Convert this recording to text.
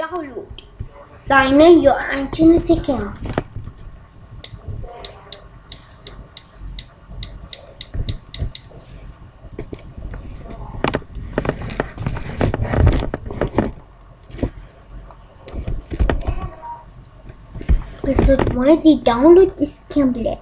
Download. Sign in your iTunes account. This is the download is complete.